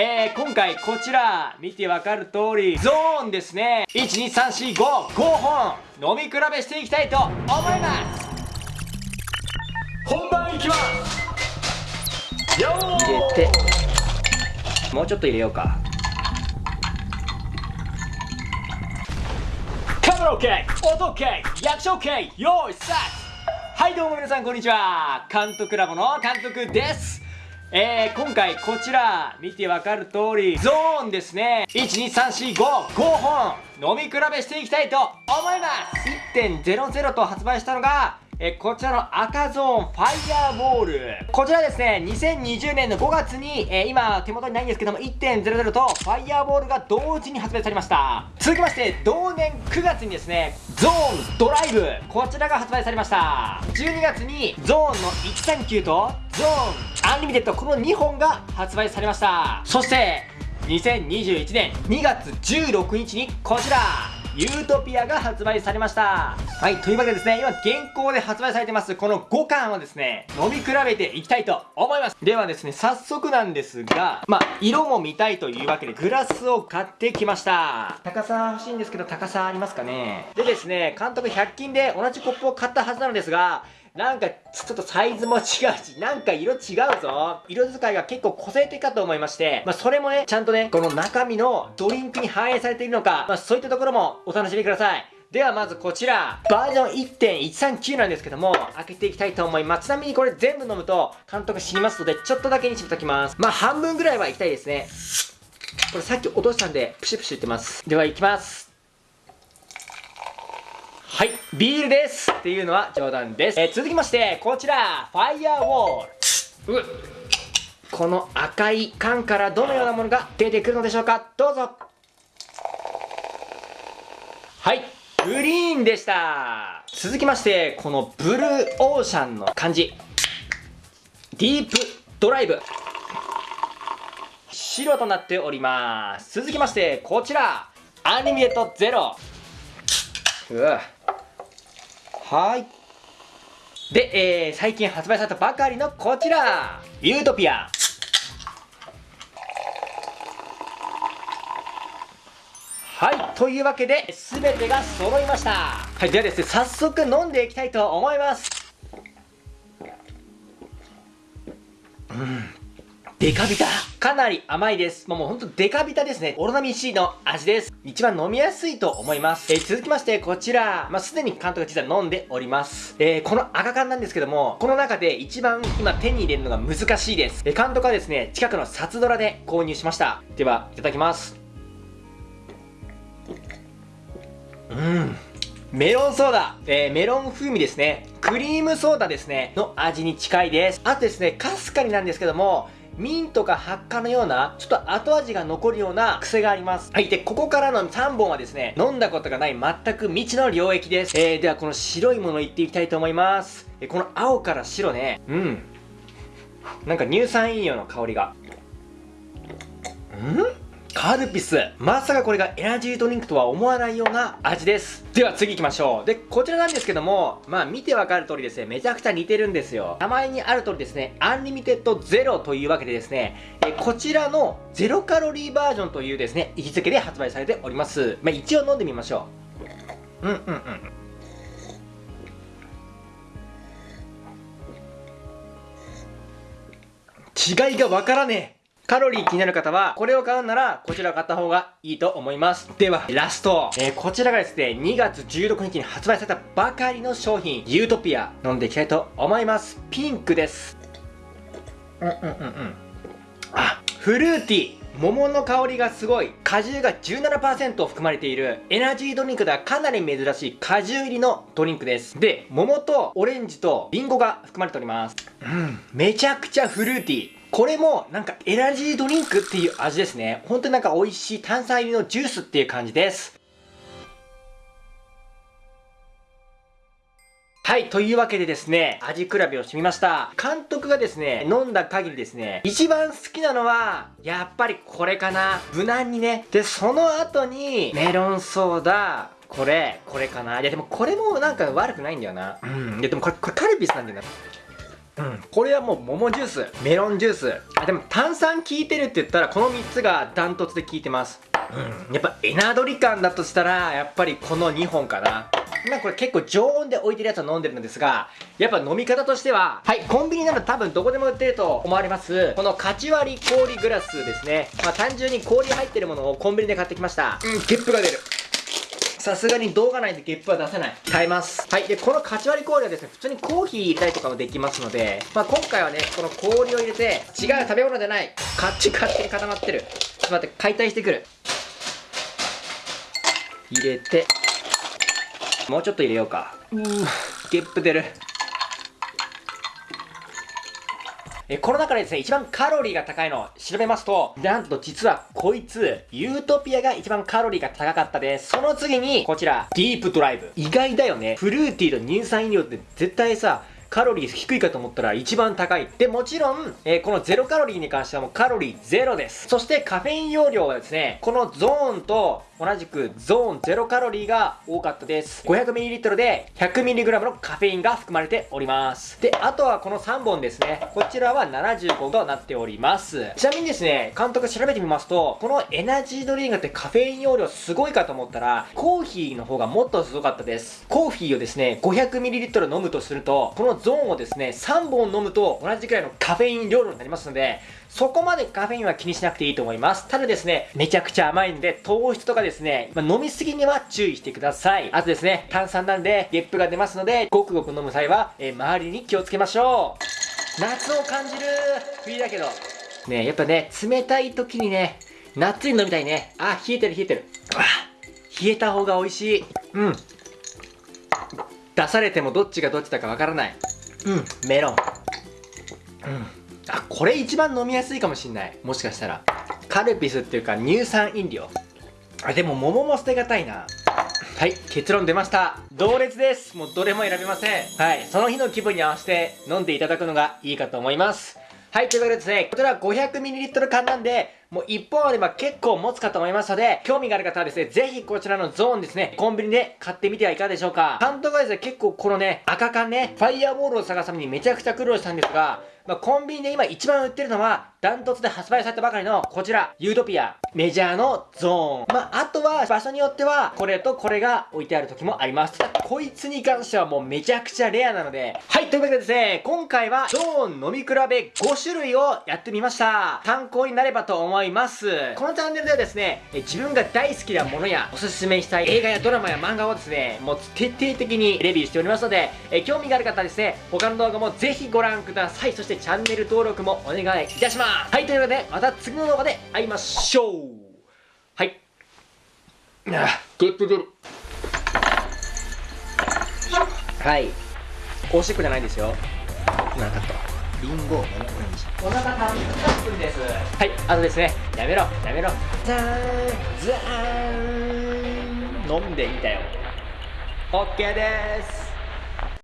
えー、今回こちら、見てわかる通り、ゾーンですね。1、2、3、4、5、5本、飲み比べしていきたいと思います本番いきますよー入れて、もうちょっと入れようか。カメラ OK! 音 OK! 役所 OK! 用意スタートはいどうも皆さんこんにちは監督ラボの監督ですえー、今回こちら見てわかる通りゾーンですね。12345 5本飲み比べしていきたいと思います。1.0 0と発売したのがえこちらの赤ゾーンファイヤーボール。こちらですね、2020年の5月に、え、今手元にないんですけども、1.0 0とファイヤーボールが同時に発売されました。続きまして、同年9月にですね、ゾーンドライブ。こちらが発売されました。12月にゾーンの139とゾーンアンリミテッドこの2本が発売されました。そして、2021年2月16日にこちらユートピアが発売されました。はい、というわけでですね、今現行で発売されてます、この5巻をですね、飲み比べていきたいと思います。ではですね、早速なんですが、まあ、色も見たいというわけで、グラスを買ってきました。高さ欲しいんですけど、高さありますかねでですね、監督100均で同じコップを買ったはずなのですが、なんか、ちょっとサイズも違うし、なんか色違うぞ。色使いが結構個性的かと思いまして、まあ、それもね、ちゃんとね、この中身のドリンクに反映されているのか、まあ、そういったところもお楽しみください。ではまずこちら、バージョン1.139なんですけども、開けていきたいと思います。ちなみにこれ全部飲むと、監督死にますので、ちょっとだけにしときます。まあ半分ぐらいはいきたいですね。これさっき落としたんで、プシュプシュ言ってます。では行きます。はい、ビールですっていうのは冗談です。えー、続きまして、こちら、ファイヤーウォール。うこの赤い缶からどのようなものが出てくるのでしょうかどうぞはい、グリーンでした続きまして、このブルーオーシャンの漢字。ディープドライブ。白となっております。続きまして、こちら、アニメートゼロ。うわはい。で、えー、最近発売されたばかりのこちら。ユートピア。はい。というわけで全てが揃いました。はい。ではですね早速飲んでいきたいと思います。うん。デカビタかなり甘いです。もうほんとデカビタですね。オロナミン C の味です。一番飲みやすいと思います。えー、続きまして、こちら、まあ、すでに監督実は飲んでおります。えー、この赤缶なんですけども、この中で一番今手に入れるのが難しいです。えー、監督はですね、近くの札ドラで購入しました。では、いただきます。うん。メロンソーダ、えー、メロン風味ですね。クリームソーダですね。の味に近いです。あとですね、かすかになんですけども、ミントか発火のような、ちょっと後味が残るような癖があります。はい。で、ここからの3本はですね、飲んだことがない全く未知の領域です。えー、ではこの白いものいっていきたいと思います。えー、この青から白ね、うん。なんか乳酸飲料の香りが。ん？カルピス。まさかこれがエナジードリンクとは思わないような味です。では次行きましょう。で、こちらなんですけども、まあ見てわかる通りですね、めちゃくちゃ似てるんですよ。名前にある通りですね、アンリミテッドゼロというわけでですね、えこちらのゼロカロリーバージョンというですね、位置づけで発売されております。まあ一応飲んでみましょう。うんうんうん。違いがわからねえカロリー気になる方は、これを買うなら、こちらを買った方がいいと思います。では、ラスト。えー、こちらがですね、2月16日に発売されたばかりの商品、ユートピア、飲んでいきたいと思います。ピンクです。うんうんうんうん。あ、フルーティー。桃の香りがすごい果汁が17%含まれているエナジードリンクではかなり珍しい果汁入りのドリンクですで桃とオレンジとリンゴが含まれておりますうんめちゃくちゃフルーティーこれもなんかエナジードリンクっていう味ですね。本当になんか美味しい炭酸入りのジュースっていう感じです。はい、というわけでですね、味比べをしてみました。監督がですね、飲んだ限りですね、一番好きなのは、やっぱりこれかな。無難にね。で、その後に、メロンソーダ、これ、これかな。いや、でもこれもなんか悪くないんだよな。うん。いや、でもこれ、これカルピスなんだよな。うん、これはもう桃ジュースメロンジュース。あでも炭酸効いてるって言ったらこの3つがダントツで効いてます。うん。やっぱエナドリ感だとしたらやっぱりこの2本かな。今これ結構常温で置いてるやつを飲んでるんですがやっぱ飲み方としてははい。コンビニなら多分どこでも売ってると思われます。このカチ割り氷グラスですね。まあ単純に氷入ってるものをコンビニで買ってきました。うんゲップが出るさすがに動画内でゲップは出せない。買います。はい。で、このカチ割り氷はですね、普通にコーヒー入れたりとかもできますので、まあ今回はね、この氷を入れて、違う食べ物じゃない。カッチカチに固まってる。ちょっと待って、解体してくる。入れて、もうちょっと入れようか。うー、ゲップ出る。えこの中でですね、一番カロリーが高いのを調べますと、なんと実はこいつ、ユートピアが一番カロリーが高かったです。その次に、こちら、ディープドライブ。意外だよね。フルーティーと乳酸飲料って絶対さ、カロリー低いかと思ったら一番高い。で、もちろん、えー、このゼロカロリーに関してはもうカロリーゼロです。そしてカフェイン容量はですね、このゾーンと同じくゾーンゼロカロリーが多かったです。500ml で 100mg のカフェインが含まれております。で、あとはこの3本ですね。こちらは75となっております。ちなみにですね、監督調べてみますと、このエナジードリンクってカフェイン容量すごいかと思ったら、コーヒーの方がもっとすごかったです。コーヒーをですね、500ml 飲むとすると、このゾーンをですね、3本飲むと同じくらいのカフェイン量になりますので、そこまでカフェインは気にしなくていいと思います。ただですね、めちゃくちゃ甘いんで、糖質とかですね、まあ、飲みすぎには注意してください。あとですね、炭酸なんで、ゲップが出ますので、ごくごく飲む際は、えー、周りに気をつけましょう。夏を感じる冬だけど。ねやっぱね、冷たい時にね、夏に飲みたいね。あ、冷えてる冷えてる。あ、冷えた方が美味しい。うん。出されてもどっちがどっちだかわからない。うん、メロン。うん。あ、これ一番飲みやすいかもしんない。もしかしたら。カルピスっていうか乳酸飲料。あ、でも桃も捨てがたいな。はい、結論出ました。同列です。もうどれも選べません。はい、その日の気分に合わせて飲んでいただくのがいいかと思います。はい、ということでですね、こちら 500ml 缶なんで、もう1本あれば結構持つかと思いますので、興味がある方はですね、ぜひこちらのゾーンですね、コンビニで買ってみてはいかがでしょうか。監督はですね、結構このね、赤缶ね、ファイヤーボールを探すためにめちゃくちゃ苦労したんですが、まあ、コンビニで今一番売ってるのは、ダントツで発売されたばかりのこちら、ユートピア、メジャーのゾーン。まあ、あとは場所によっては、これとこれが置いてある時もあります。こいつに関してはもうめちゃくちゃレアなので、はい、というわけでですね、今回はゾーン飲み比べ5種類をやってみました。参考になればと思います。このチャンネルではですね、自分が大好きなものやおすすめしたい映画やドラマや漫画をですね、もう徹底的にレビューしておりますので、え興味がある方はですね、他の動画もぜひご覧ください。そしてチャンネル登録もお願いいたします。はいというわけでまた次の動画で会いましょう。はい。あゲップ出るはい。おしっこじゃないですよ。なかったリンゴを7分にしお腹たぶん分ですはいあとですねやめろやめろ。ザーン。ザーン。飲んでみたよ。OK です